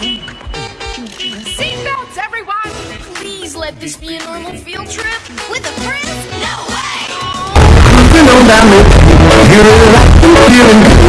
Seatbelts, everyone! Please let this be a normal field trip. With a friend? No way! Cruising we're good.